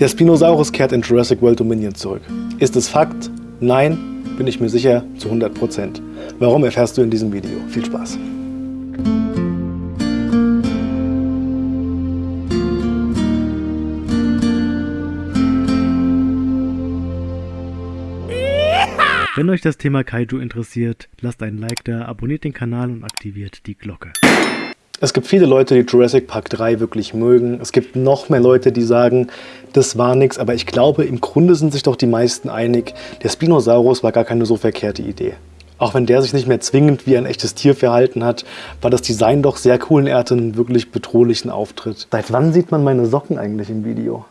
Der Spinosaurus kehrt in Jurassic World Dominion zurück. Ist es Fakt? Nein, bin ich mir sicher zu 100%. Warum erfährst du in diesem Video. Viel Spaß! Wenn euch das Thema Kaiju interessiert, lasst einen Like da, abonniert den Kanal und aktiviert die Glocke. Es gibt viele Leute, die Jurassic Park 3 wirklich mögen. Es gibt noch mehr Leute, die sagen, das war nichts. Aber ich glaube, im Grunde sind sich doch die meisten einig, der Spinosaurus war gar keine so verkehrte Idee. Auch wenn der sich nicht mehr zwingend wie ein echtes Tier verhalten hat, war das Design doch sehr cool und er hatte einen wirklich bedrohlichen Auftritt. Seit wann sieht man meine Socken eigentlich im Video?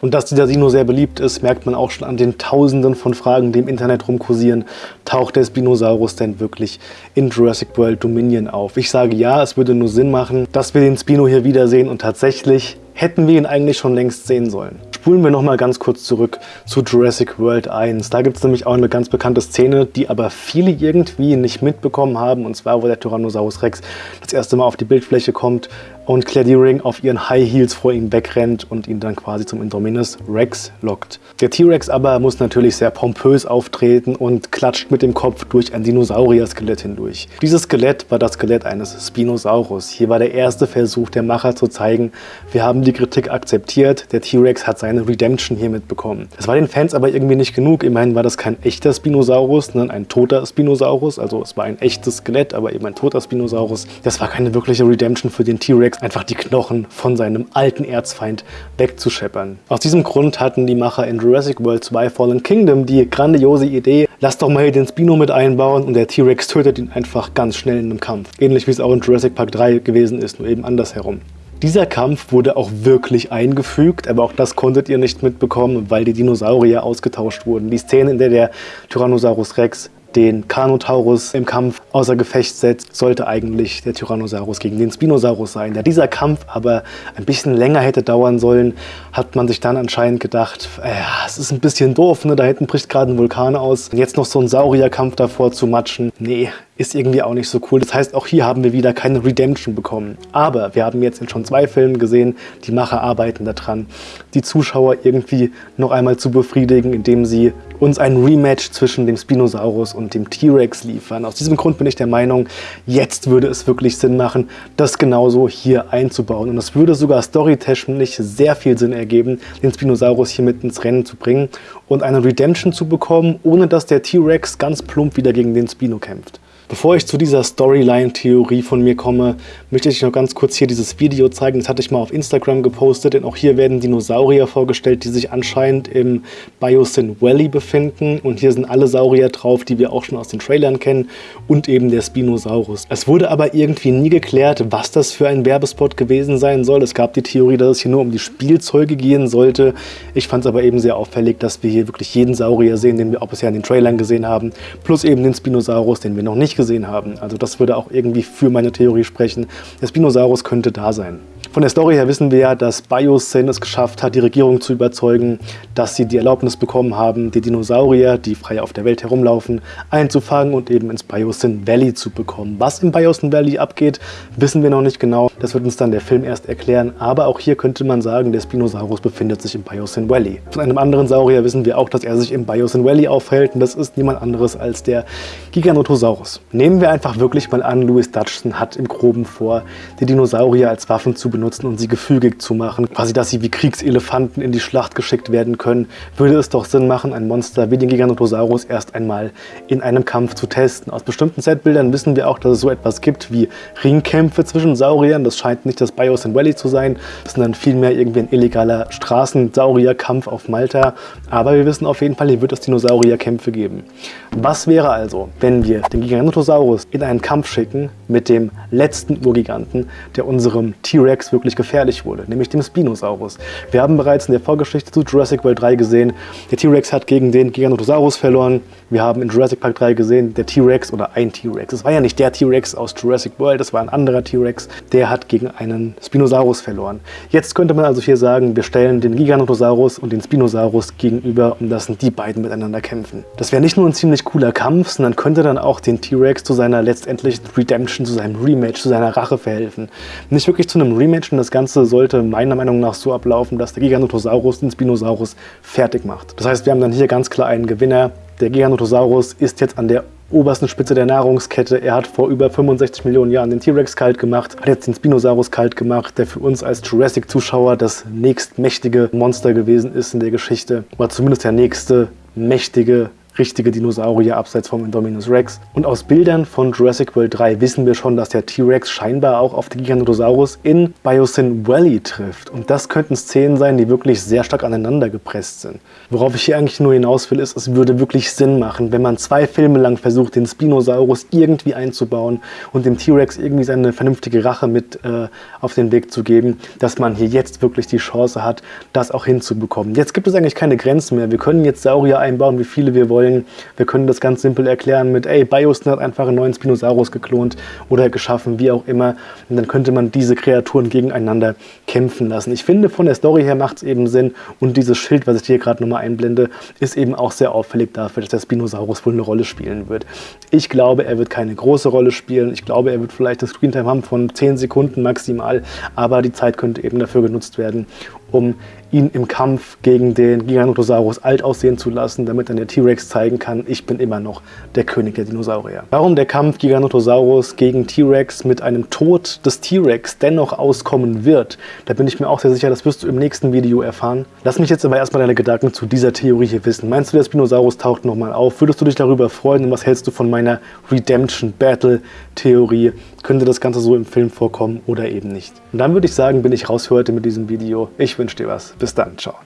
Und dass dieser Dino sehr beliebt ist, merkt man auch schon an den Tausenden von Fragen, die im Internet rumkursieren. Taucht der Spinosaurus denn wirklich in Jurassic World Dominion auf? Ich sage ja, es würde nur Sinn machen, dass wir den Spino hier wiedersehen und tatsächlich hätten wir ihn eigentlich schon längst sehen sollen. Spulen wir nochmal ganz kurz zurück zu Jurassic World 1. Da gibt es nämlich auch eine ganz bekannte Szene, die aber viele irgendwie nicht mitbekommen haben. Und zwar, wo der Tyrannosaurus Rex das erste Mal auf die Bildfläche kommt und Claire Deering auf ihren High Heels vor ihm wegrennt und ihn dann quasi zum Indominus Rex lockt. Der T-Rex aber muss natürlich sehr pompös auftreten und klatscht mit dem Kopf durch ein Dinosaurier-Skelett hindurch. Dieses Skelett war das Skelett eines Spinosaurus. Hier war der erste Versuch der Macher zu zeigen, wir haben die Kritik akzeptiert, der T-Rex hat seine Redemption hiermit bekommen. Das war den Fans aber irgendwie nicht genug. Immerhin war das kein echter Spinosaurus, sondern ein toter Spinosaurus. Also es war ein echtes Skelett, aber eben ein toter Spinosaurus. Das war keine wirkliche Redemption für den T-Rex einfach die Knochen von seinem alten Erzfeind wegzuscheppern. Aus diesem Grund hatten die Macher in Jurassic World 2 Fallen Kingdom die grandiose Idee, lass doch mal hier den Spino mit einbauen und der T-Rex tötet ihn einfach ganz schnell in einem Kampf. Ähnlich wie es auch in Jurassic Park 3 gewesen ist, nur eben andersherum. Dieser Kampf wurde auch wirklich eingefügt, aber auch das konntet ihr nicht mitbekommen, weil die Dinosaurier ausgetauscht wurden. Die Szene, in der der Tyrannosaurus Rex den Carnotaurus im Kampf außer Gefecht setzt, sollte eigentlich der Tyrannosaurus gegen den Spinosaurus sein. Da dieser Kampf aber ein bisschen länger hätte dauern sollen, hat man sich dann anscheinend gedacht, äh, es ist ein bisschen doof, ne? da hinten bricht gerade ein Vulkan aus. Und jetzt noch so ein Saurierkampf davor zu matschen, nee, ist irgendwie auch nicht so cool. Das heißt, auch hier haben wir wieder keine Redemption bekommen. Aber wir haben jetzt in schon zwei Filmen gesehen, die Macher arbeiten daran, die Zuschauer irgendwie noch einmal zu befriedigen, indem sie uns ein Rematch zwischen dem Spinosaurus und dem T-Rex liefern. Aus diesem Grund bin ich der Meinung, jetzt würde es wirklich Sinn machen, das genauso hier einzubauen. Und es würde sogar storytechnisch sehr viel Sinn ergeben, den Spinosaurus hier mit ins Rennen zu bringen und eine Redemption zu bekommen, ohne dass der T-Rex ganz plump wieder gegen den Spino kämpft. Bevor ich zu dieser Storyline-Theorie von mir komme, möchte ich noch ganz kurz hier dieses Video zeigen. Das hatte ich mal auf Instagram gepostet, denn auch hier werden Dinosaurier vorgestellt, die sich anscheinend im Biosyn Valley befinden. Und hier sind alle Saurier drauf, die wir auch schon aus den Trailern kennen und eben der Spinosaurus. Es wurde aber irgendwie nie geklärt, was das für ein Werbespot gewesen sein soll. Es gab die Theorie, dass es hier nur um die Spielzeuge gehen sollte. Ich fand es aber eben sehr auffällig, dass wir hier wirklich jeden Saurier sehen, den wir auch bisher in den Trailern gesehen haben, plus eben den Spinosaurus, den wir noch nicht gesehen haben. Also das würde auch irgendwie für meine Theorie sprechen. Der Spinosaurus könnte da sein. Von der Story her wissen wir ja, dass Biosyn es geschafft hat, die Regierung zu überzeugen, dass sie die Erlaubnis bekommen haben, die Dinosaurier, die frei auf der Welt herumlaufen, einzufangen und eben ins Biosyn Valley zu bekommen. Was im Biosyn Valley abgeht, wissen wir noch nicht genau. Das wird uns dann der Film erst erklären. Aber auch hier könnte man sagen, der Spinosaurus befindet sich im Biosyn Valley. Von einem anderen Saurier wissen wir auch, dass er sich im Biosyn Valley aufhält. Und das ist niemand anderes als der Giganotosaurus. Nehmen wir einfach wirklich mal an, Louis Dutchson hat im Groben vor, die Dinosaurier als Waffen zu benutzen und sie gefügig zu machen. Quasi, dass sie wie Kriegselefanten in die Schlacht geschickt werden können. Würde es doch Sinn machen, ein Monster wie den Giganotosaurus erst einmal in einem Kampf zu testen. Aus bestimmten Setbildern wissen wir auch, dass es so etwas gibt wie Ringkämpfe zwischen Sauriern. Das scheint nicht das Biosyn Valley zu sein, sondern vielmehr irgendwie ein illegaler Straßensaurierkampf auf Malta. Aber wir wissen auf jeden Fall, hier wird es Dinosaurierkämpfe geben. Was wäre also, wenn wir den Giganotosaurus in einen Kampf schicken mit dem letzten Urgiganten, der unserem T-Rex wirklich gefährlich wurde, nämlich dem Spinosaurus. Wir haben bereits in der Vorgeschichte zu Jurassic World 3 gesehen, der T-Rex hat gegen den Giganotosaurus verloren. Wir haben in Jurassic Park 3 gesehen, der T-Rex oder ein T-Rex, es war ja nicht der T-Rex aus Jurassic World, das war ein anderer T-Rex, der hat gegen einen Spinosaurus verloren. Jetzt könnte man also hier sagen, wir stellen den Giganotosaurus und den Spinosaurus gegenüber und lassen die beiden miteinander kämpfen. Das wäre nicht nur ein ziemlich cooler Kampf, sondern könnte dann auch den T-Rex zu seiner letztendlichen Redemption, zu seinem Rematch, zu seiner Rache verhelfen. Nicht wirklich zu einem Rematch, Menschen. Das Ganze sollte meiner Meinung nach so ablaufen, dass der Giganotosaurus den Spinosaurus fertig macht. Das heißt, wir haben dann hier ganz klar einen Gewinner. Der Giganotosaurus ist jetzt an der obersten Spitze der Nahrungskette. Er hat vor über 65 Millionen Jahren den T-Rex kalt gemacht, hat jetzt den Spinosaurus kalt gemacht, der für uns als Jurassic-Zuschauer das nächstmächtige Monster gewesen ist in der Geschichte. Oder zumindest der nächste mächtige richtige Dinosaurier abseits vom Indominus Rex. Und aus Bildern von Jurassic World 3 wissen wir schon, dass der T-Rex scheinbar auch auf den Giganotosaurus in Biosyn Valley trifft. Und das könnten Szenen sein, die wirklich sehr stark aneinander gepresst sind. Worauf ich hier eigentlich nur hinaus will, ist, es würde wirklich Sinn machen, wenn man zwei Filme lang versucht, den Spinosaurus irgendwie einzubauen und dem T-Rex irgendwie seine vernünftige Rache mit äh, auf den Weg zu geben, dass man hier jetzt wirklich die Chance hat, das auch hinzubekommen. Jetzt gibt es eigentlich keine Grenzen mehr. Wir können jetzt Saurier einbauen, wie viele wir wollen wollen. Wir können das ganz simpel erklären mit, ey, Biosyn hat einfach einen neuen Spinosaurus geklont oder geschaffen, wie auch immer. Und dann könnte man diese Kreaturen gegeneinander kämpfen lassen. Ich finde, von der Story her macht es eben Sinn. Und dieses Schild, was ich hier gerade nochmal einblende, ist eben auch sehr auffällig dafür, dass der Spinosaurus wohl eine Rolle spielen wird. Ich glaube, er wird keine große Rolle spielen. Ich glaube, er wird vielleicht eine Screentime haben von 10 Sekunden maximal. Aber die Zeit könnte eben dafür genutzt werden, um ihn im Kampf gegen den Giganotosaurus alt aussehen zu lassen, damit dann der T-Rex zeigen kann, ich bin immer noch der König der Dinosaurier. Warum der Kampf Giganotosaurus gegen T-Rex mit einem Tod des T-Rex dennoch auskommen wird, da bin ich mir auch sehr sicher, das wirst du im nächsten Video erfahren. Lass mich jetzt aber erstmal deine Gedanken zu dieser Theorie hier wissen. Meinst du, der Spinosaurus taucht nochmal auf? Würdest du dich darüber freuen und was hältst du von meiner Redemption Battle Theorie? Könnte das Ganze so im Film vorkommen oder eben nicht? Und dann würde ich sagen, bin ich raus für heute mit diesem Video. Wünsche dir was. Bis dann. Ciao.